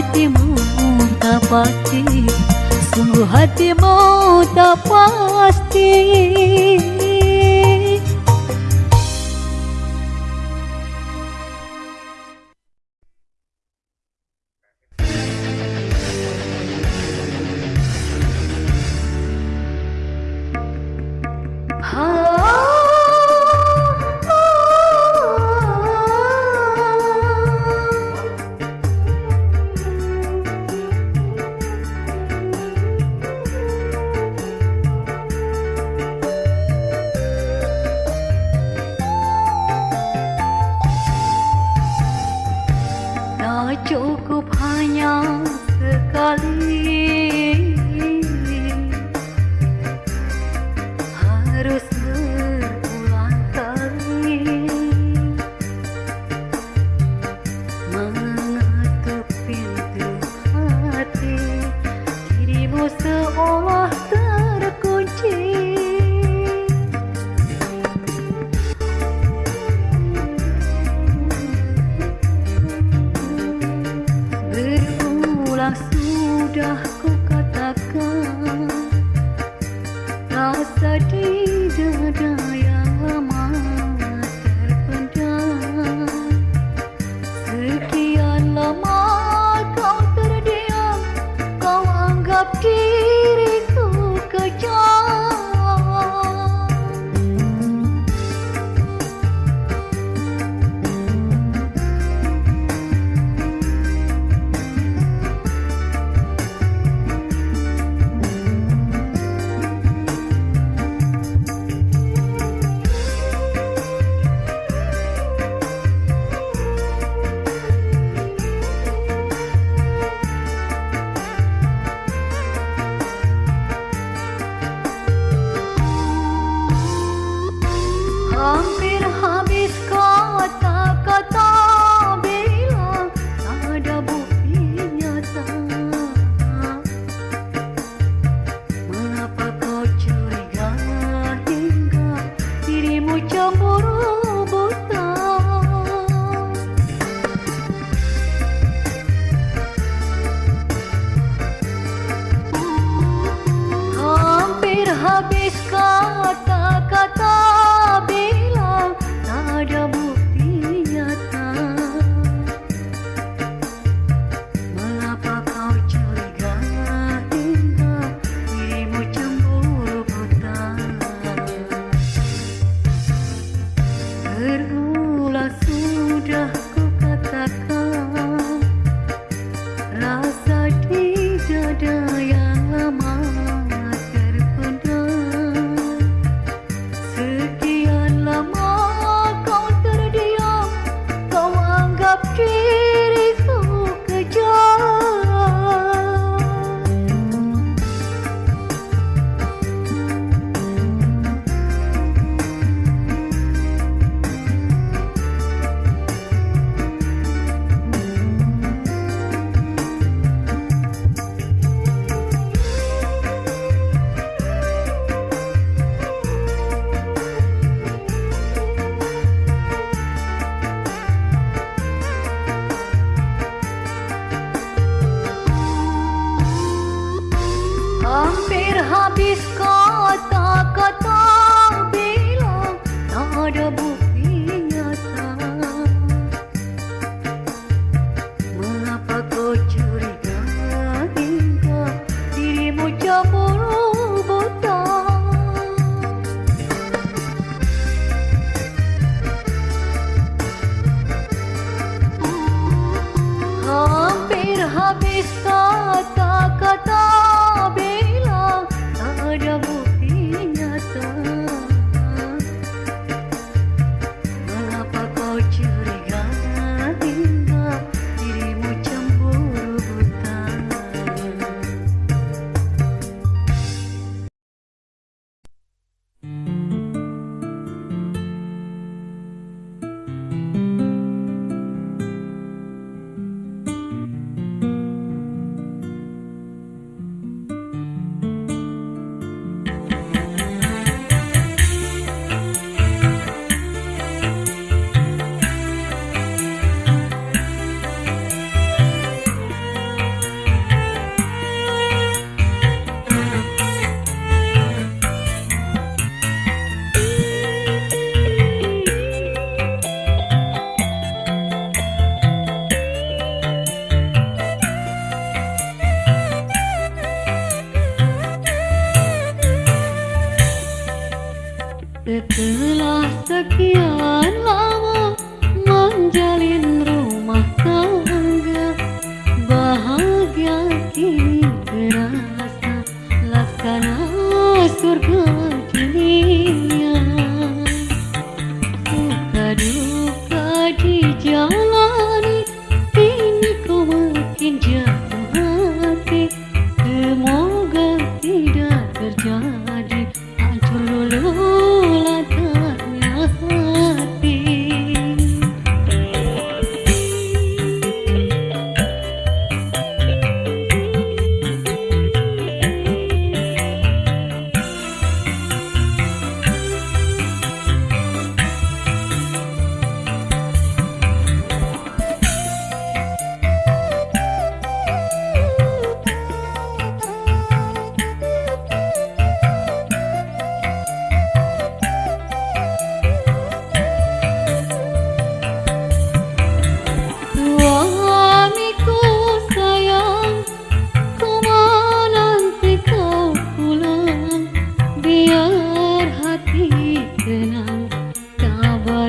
hatimu tak pasti Sungguh hatimu tak pasti 朋友，自 nhỏ.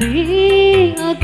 Setelah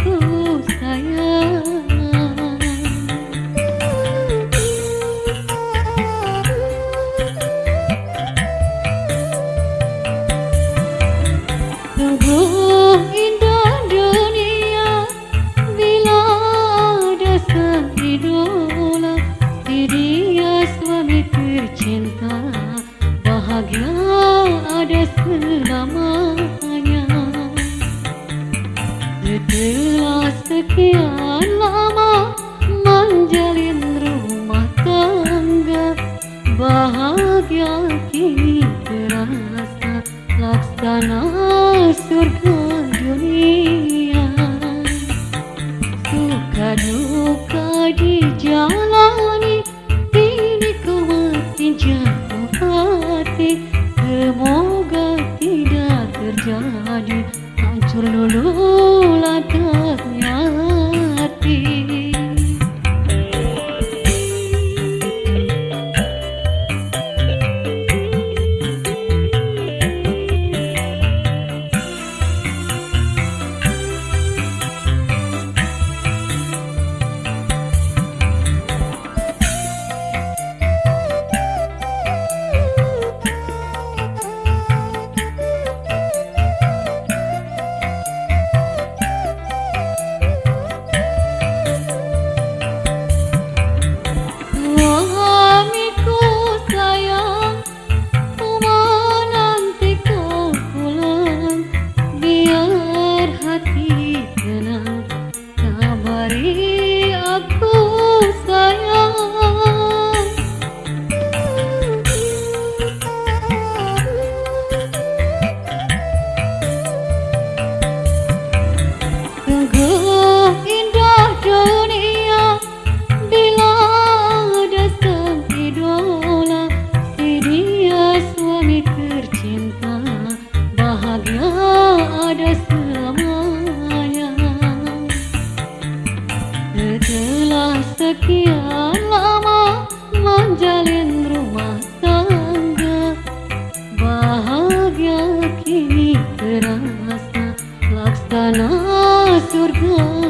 surga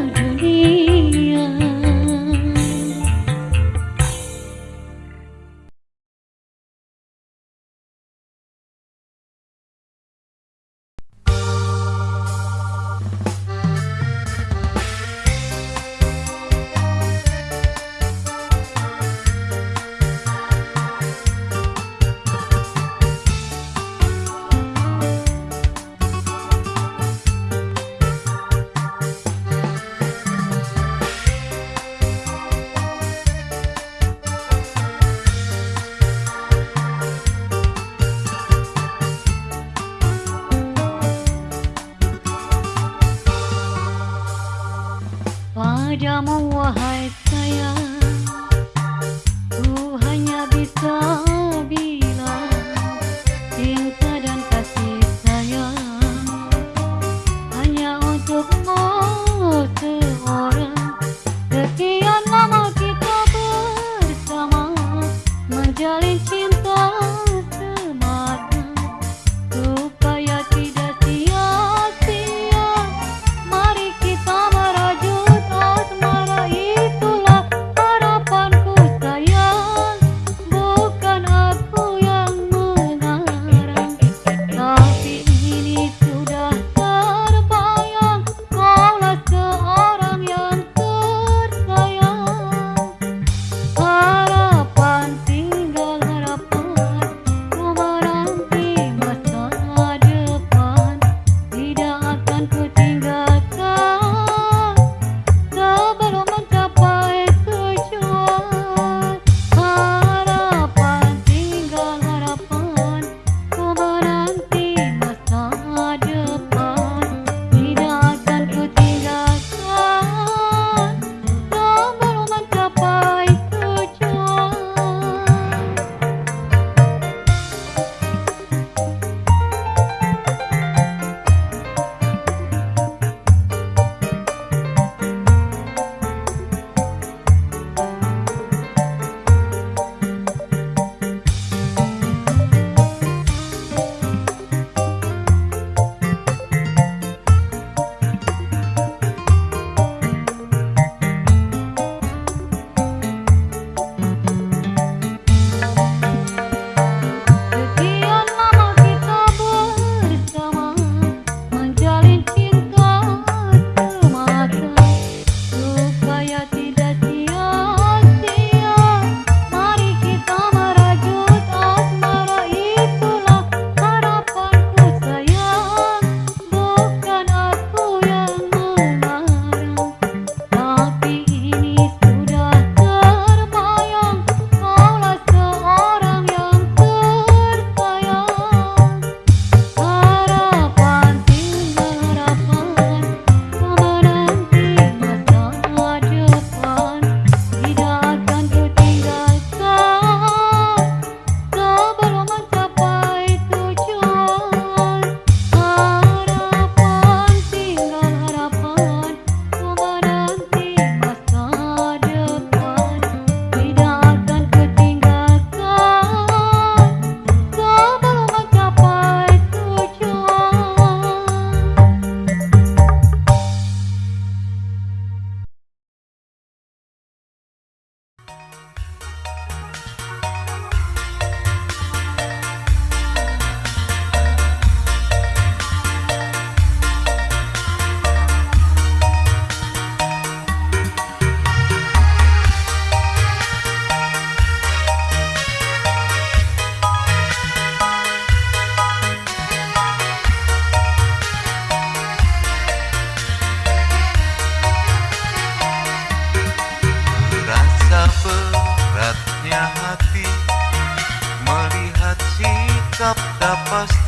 sikap tak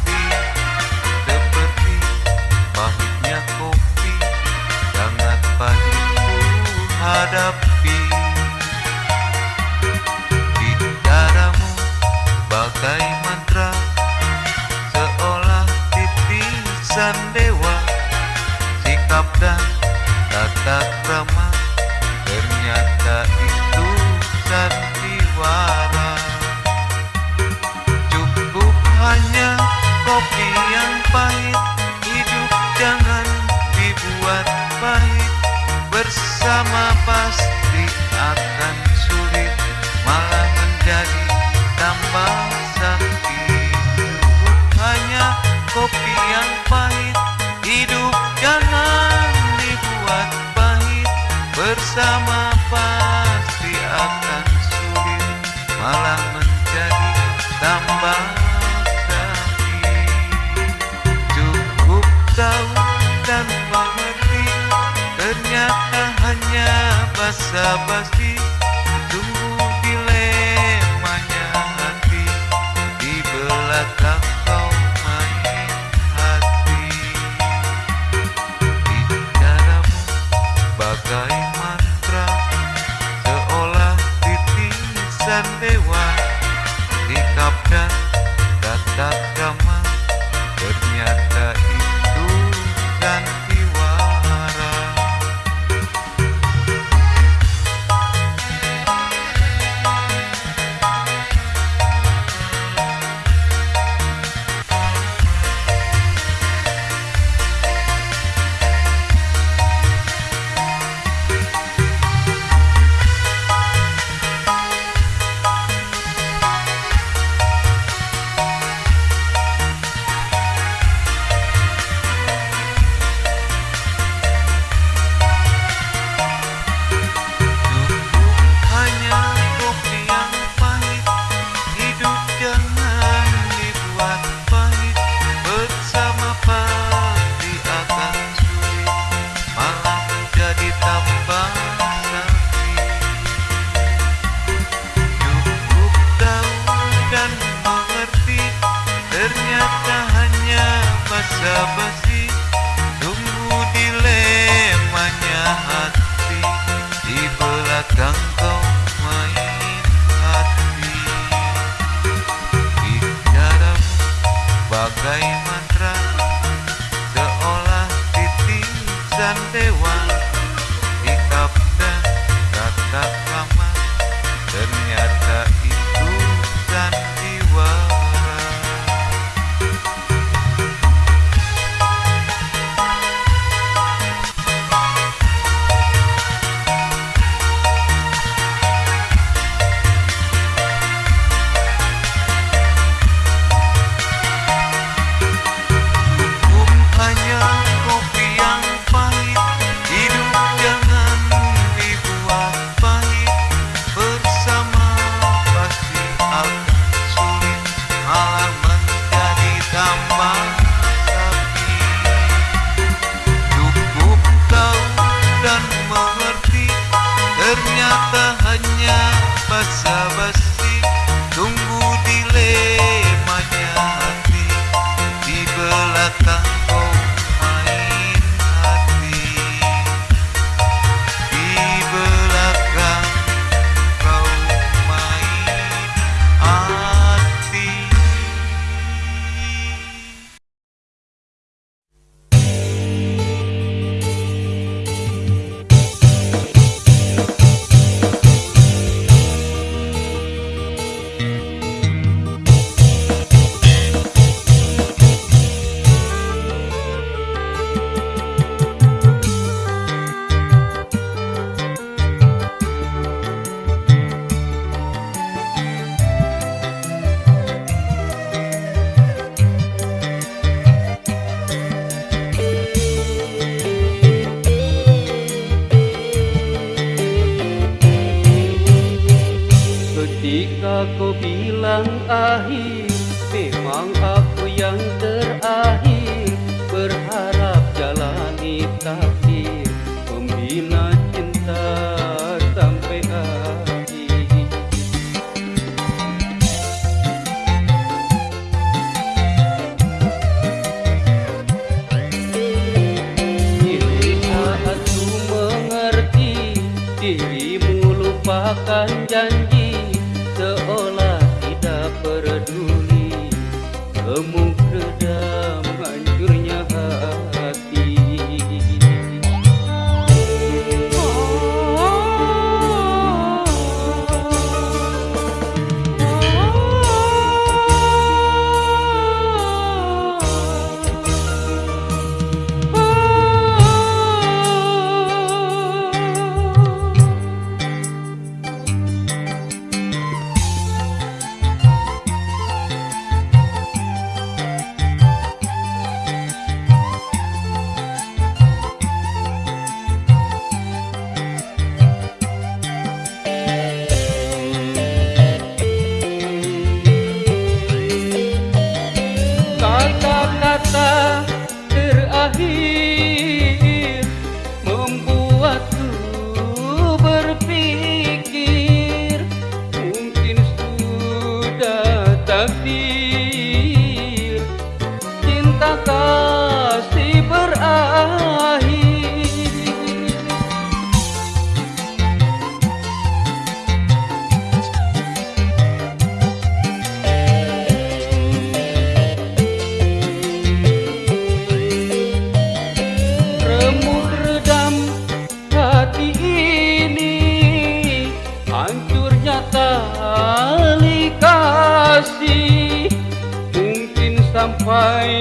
vai